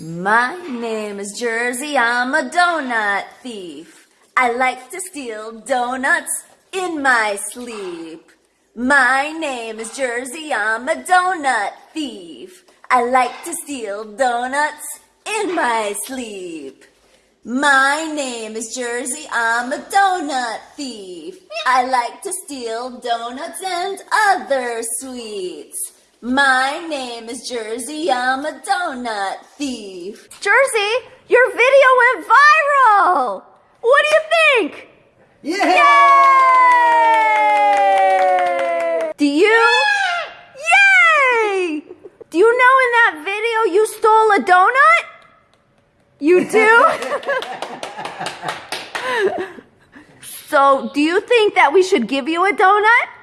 My name is Jersey, I'm a donut thief. I like to steal donuts in my sleep. My name is Jersey, I'm a donut thief. I like to steal donuts in my sleep. My name is Jersey, I'm a donut thief. I like to steal donuts and other sweets. My name is Jersey, I'm a donut thief. Jersey, your video went viral! What do you think? Yeah! Yay! Do you? Yay! Do you know in that video you stole a donut? You do? so, do you think that we should give you a donut?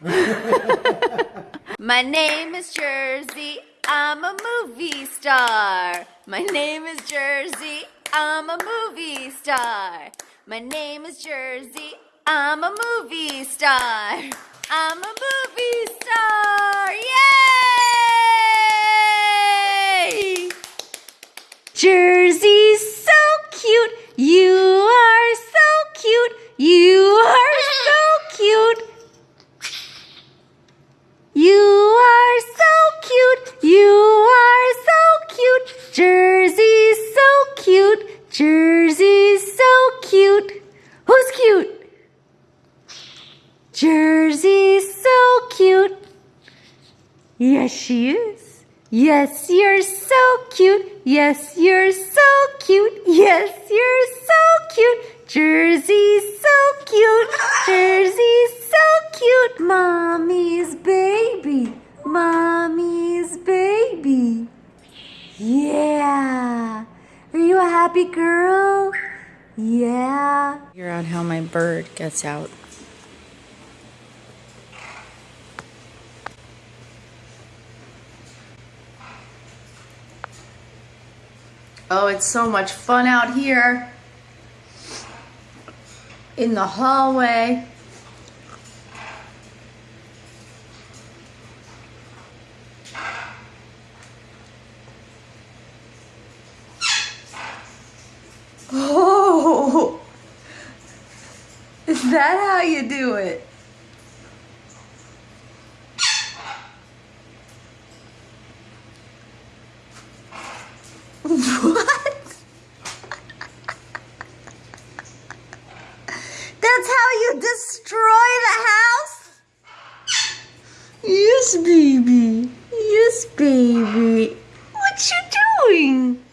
My name is Jersey, I'm a movie star. My name is Jersey, I'm a movie star. My name is Jersey, I'm a movie star. I'm a movie star, yay! Jersey's so cute, you Jersey's so cute. Who's cute? Jersey's so cute. Yes, she is. Yes, you're so cute. Yes, you're so cute. Yes, you're so cute. Jersey's so cute. Jersey's so cute. Mommy's baby. Mommy's baby. Yeah. Are you a happy girl? Yeah. Figure out how my bird gets out. Oh, it's so much fun out here. In the hallway. Oh, is that how you do it? What? That's how you destroy the house? Yes, baby. Yes, baby. What you doing?